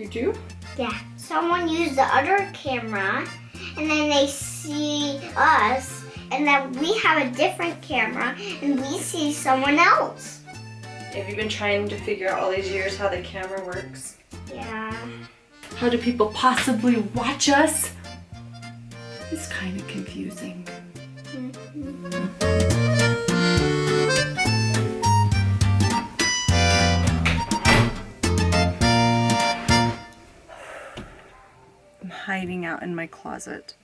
You do? Yeah. Someone used the other camera, and then they see us, and then we have a different camera, and we see someone else. Have you been trying to figure out all these years how the camera works? Yeah. How do people possibly watch us? It's kind of confusing. I'm hiding out in my closet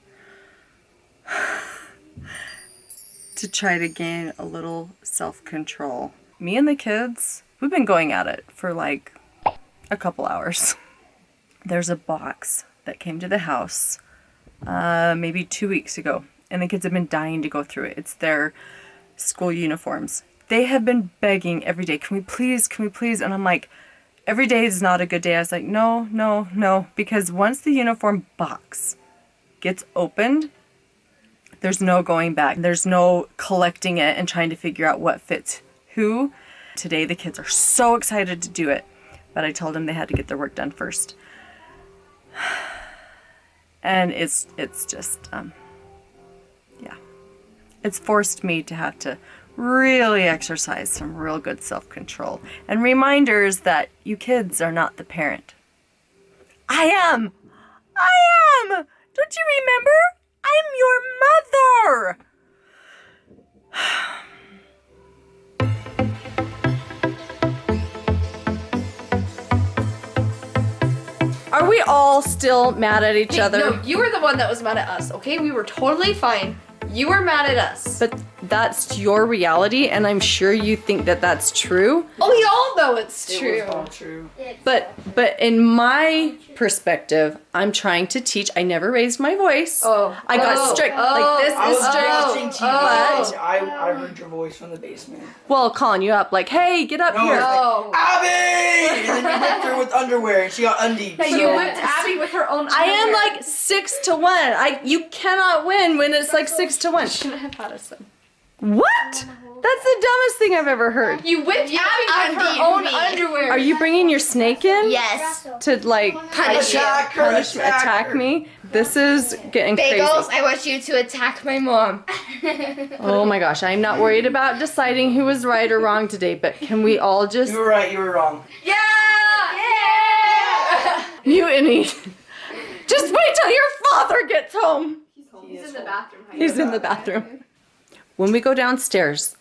to try to gain a little self-control. Me and the kids, we've been going at it for like a couple hours. There's a box that came to the house uh, maybe two weeks ago, and the kids have been dying to go through it. It's their school uniforms. They have been begging every day, can we please, can we please? And I'm like, every day is not a good day. I was like, no, no, no, because once the uniform box gets opened, there's no going back. There's no collecting it and trying to figure out what fits who. Today the kids are so excited to do it, but I told them they had to get their work done first. And it's it's just um yeah. It's forced me to have to really exercise some real good self-control and reminders that you kids are not the parent. I am. I am. Don't you remember? I'm your mother. Are we all still mad at each Hey, other? No, you were the one that was mad at us, okay? We were totally fine. You were mad at us. But that's your reality, and I'm sure you think that that's true. oh, we all know it's true. all true. But but in my perspective, I'm trying to teach. I never raised my voice. Oh. I got Oh. strict. Oh. Like this oh. Oh. I is was strict. watching TV. oh. And oh, I, I heard your voice from the basement. Well, calling you up like, hey, get up No, here. it's like, Abby! And then you whipped her with underwear and she got undied. Hey, so- you whipped Abby with her own I am like six to one. I you cannot win when it's like six to one. shouldn't have had us then. What? That's the dumbest thing I've ever heard. You whipped Abby with her own me. underwear. Are you bringing your snake in? Yes. To like Punish you. Attack her, punish me, attack her. me? This is getting Bagels, crazy. I want you to attack my mom. Oh my gosh, I'm not worried about deciding who was right or wrong today, but can we all just You were right, you were wrong. Yeah! Yeah! mutiny? Just wait till your father gets home. He's in the bathroom. He's in the bathroom. When we go downstairs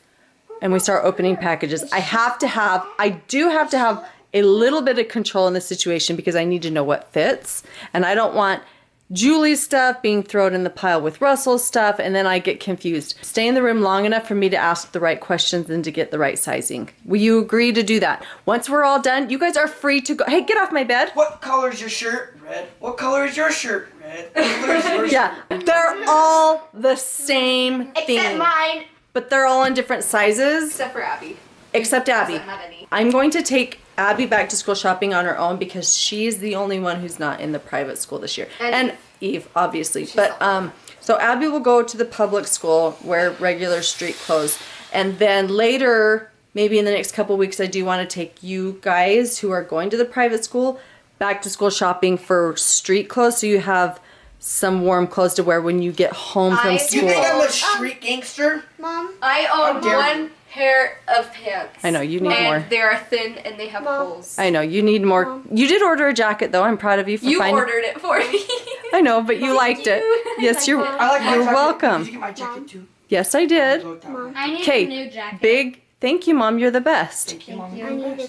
and we start opening packages, I have to have, I do have to have a little bit of control in the situation because I need to know what fits. And I don't want Julie's stuff being thrown in the pile with Russell's stuff and then I get confused. Stay in the room long enough for me to ask the right questions and to get the right sizing. Will you agree to do that? Once we're all done, you guys are free to go. Hey, get off my bed. What color is your shirt? Red. What color is your shirt? Red. What color is your Yeah, they're all the same Except thing, mine. but they're all in different sizes. Except for Abby. except Abby. Doesn't have any. I'm going to take Abby back to school shopping on her own because she's the only one who's not in the private school this year. And And, Eve, obviously. But um so Abby will go to the public school wear regular street clothes. And then later, maybe in the next couple weeks, I do want to take you guys who are going to the private school back to school shopping for street clothes so you have some warm clothes to wear when you get home from I- You school. think I'm a oh, street um, gangster? Mom. I own dare one pair of pants. I know, you need and more. they are thin and they have Mom. holes. I know you need more. You did order a jacket though. I'm proud of you for you finding. ordered it for me. I know, but you liked it. Yes, you're. I like You're welcome. Did you get my jacket too? Yes, I did. Go with that one. I need Okay, a new jacket. big. Thank you, mom. You're the best. Thank you, Mom. I need a...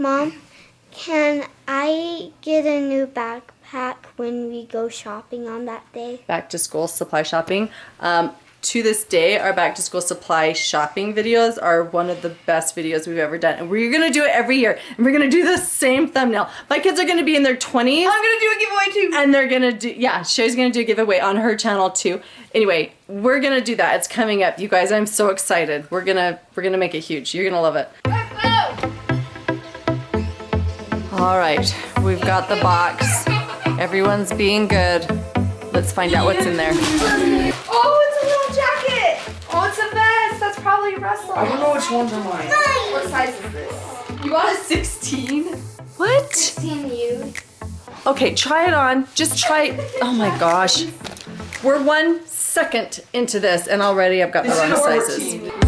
Mom, can I get a new backpack when we go shopping on that day? Back to school supply shopping. Um, to this day, our back to school supply shopping videos are one of the best videos we've ever done, and we're gonna do it every year. And we're gonna do the same thumbnail. My kids are gonna be in their 20s. I'm gonna do a giveaway too. and they're gonna do yeah shay's gonna do a giveaway on her channel too anyway we're gonna do that it's coming up you guys i'm so excited we're gonna we're gonna make it huge you're gonna love it all right we've got the box everyone's being good let's find out what's in there Oh, it's a little jacket. Oh, it's a vest. That's probably Russell. I don't know which ones are mine. What size is this? You bought a 16? What? 16 you. Okay, try it on. Just try it. Oh my gosh. We're one second into this and already I've got the wrong is order sizes.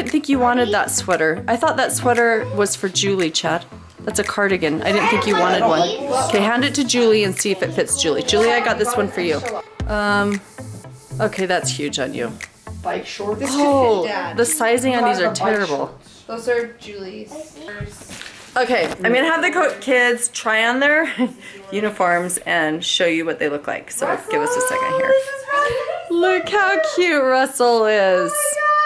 Didn't think you wanted that sweater. I thought that sweater was for Julie, Chad. That's a cardigan. I didn't think you wanted one. Okay, hand it to Julie and see if it fits Julie. Julie, I got this one for you. Um, okay, that's huge on you. Bike shorts. Oh, Dad. the sizing on these are terrible. Those are Julie's. Okay, I'm gonna have the kids try on their uniforms and show you what they look like. So give us a second here. Look how cute Russell is. I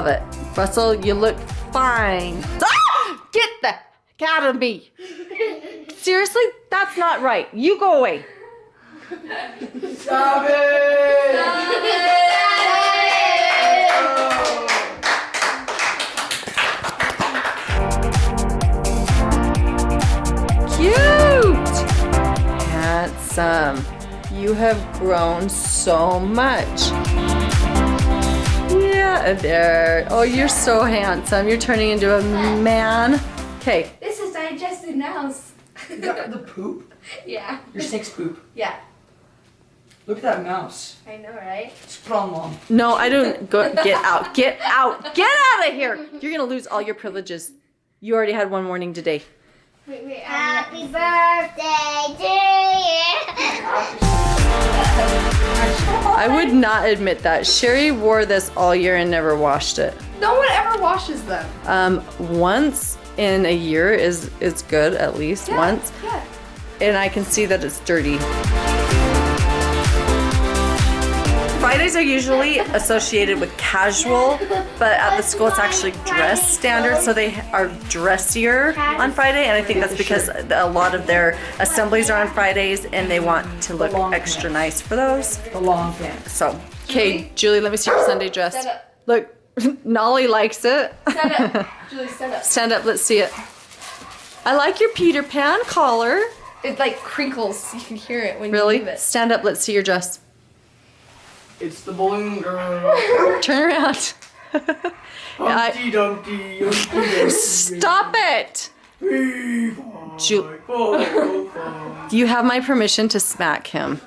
love it. Russell, you look fine. Ah! Get the out of me. Seriously, that's not right. You go away. Stop it! Cute! Handsome. You have grown so much. Yeah, there. Oh, you're so handsome. You're turning into a man. Okay, This is digested now. You got the poop? Yeah. Your snake's poop. Yeah. Look at that mouse. I know, right? It's put on no, I don't. Go, get out. Get out. Get out of here. You're gonna lose all your privileges. You already had one warning today. Wait, wait. Happy birthday to you. I would not admit that. Sherry wore this all year and never washed it. No one ever washes them. Um, once in a year is is good at least once. Yeah. and I can see that it's dirty. Fridays are usually associated with casual, but at the school it's actually dress standard, so they are dressier on Friday, and I think that's because a lot of their assemblies are on Fridays and they want to look extra nice for those. The long pants. So, okay, Julie, let me see your Sunday dress. Look, Nolly likes it. Stand up. Julie, stand up. Stand up, let's see it. I like your Peter Pan collar. It like crinkles. You can hear it when you Really? move it. Stand up, let's see your dress. It's the balloon girl. Turn around. Humpty Dumpty. Humpty Stop it! Three, Ju- five, four, five. You have my permission to smack him.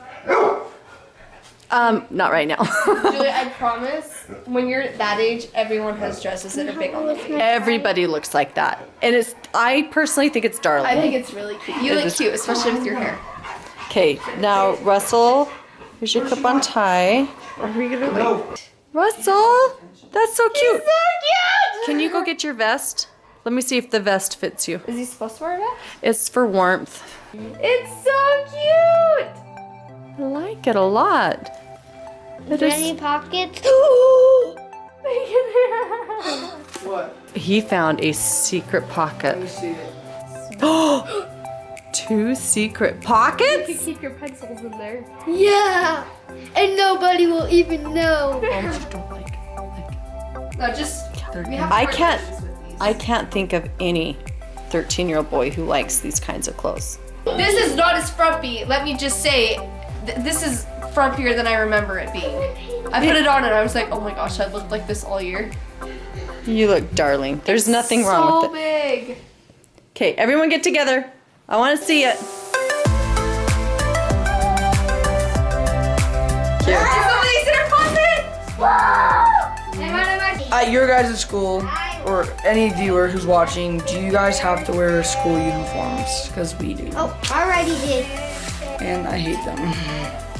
Um, not right now. Julie, I promise, when you're that age, everyone has dresses that are big on the feet. Everybody looks like that. And it's, I personally think it's darling. I think it's really cute. You It look is- cute, especially with your hair. Okay, now Russell, here's your clip on tie. Are we gonna No. Russell, that's so cute. Can you go get your vest? Let me see if the vest fits you. Is he supposed to wear that? It's for warmth. It's so cute! I like it a lot. It Any pockets? What? he found a secret pocket. Let me see it. Two secret pockets? keep your pencils in there. Yeah. And nobody will even know. Oh, no, just. We have I to wear can't- with these. I can't think of any 13 year old boy who likes these kinds of clothes. This is not as frumpy. Let me just say, th- this is frumpier than I remember it being. I put it on and I was like, oh my gosh, I've looked like this all year. You look darling. There's nothing wrong so with it. So big. Okay, everyone get together. I want to see it. Here. Somebody's in her closet! At your guys' at school, or any viewer who's watching, do you guys have to wear school uniforms? Because we do. Oh, already did. And I hate them.